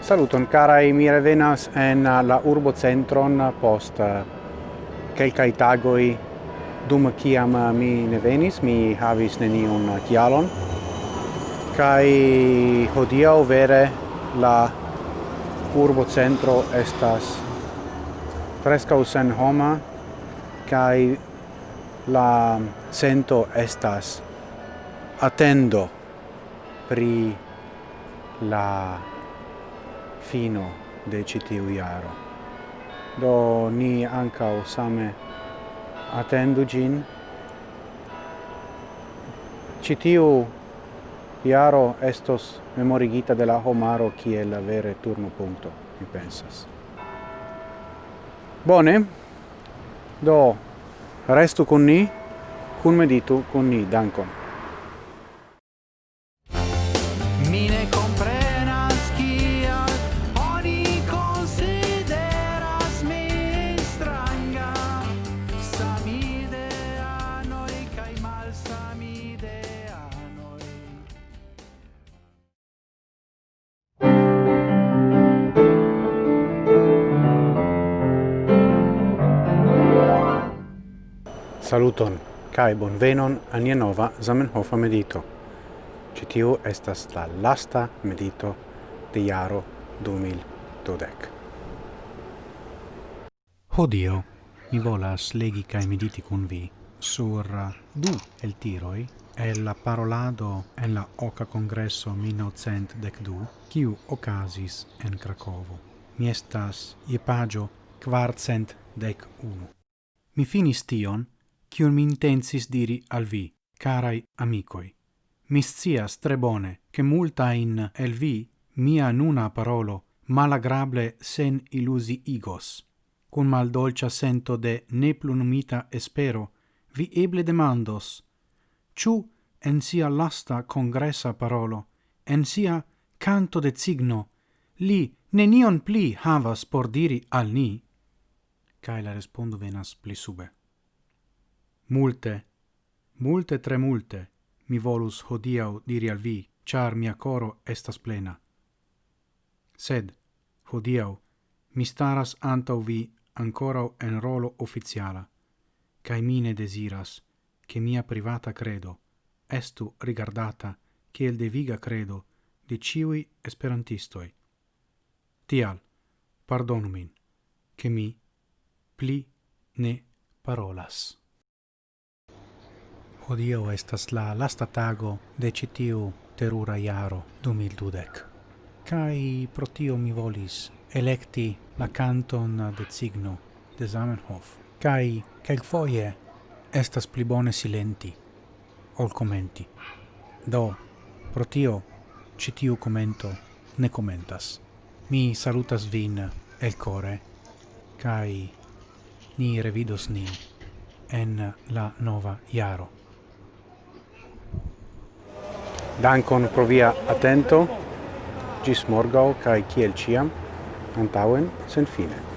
Saluton carai mi revenas en uh, la urbo centron post uh, kelkai tagoi dum kiam uh, mi ne venis mi havis neniun kialon. Kai hodiau vere la urbo centro estas prescau sen homa kai la sento estas attendo pri la fino de citiu iaro. Do ni ancau same attendu gin. Citiu iaro estos memorigita de la homaro kiel la vere turno punto, mi pensas. Bone, do restu con ni, kun meditu con ni, dankon. Saluton, cae bonvenon nia nova Zamenhofa medito. Citiu estas la lasta medito de jaro 2012. Hodio, mi volas legi cae mediti con vi sur du el tiroi e la parolado en la oca congresso 1912, kiu ocasis en Cracovo. Mi estas je pagio quarcent dec unu. Mi finis tion, cium mi intensis diri al vi, carai amicoi. Mi scias tre bone che multa in el vi mia nuna parolo malagrable sen illusi igos. Cun mal dolcia sento de neplunumita espero, vi eble demandos, ciu en sia lasta congressa parolo, en sia canto de signo, li nenion pli havas por diri al ni? Cae la respondo venas pli sube. Multe, multe tre multe, mi volus hodiau diri al vi, char mia coro estas plena. Sed, hodiau, mi staras antau vi ancora en rolo officiala, cae mine desiras che mia privata credo estu rigardata kiel deviga credo de ciui esperantistoi. Tial, pardonu min, che mi pli ne parolas. Hodiaŭ estas la lasta tago de citiu terura jaro 2012. Kai pro tio mi volis electi la canton de signo de Zamenhof. Cai quel foie estas pli bone silenti ol komenti. Do, pro tio citiu commento komento ne komentas. Mi salutas vin el core kai ni revidos nin en la nova jaro. Dankon pro via atento. Gis morgau kai kiel ciam antauen sen fine.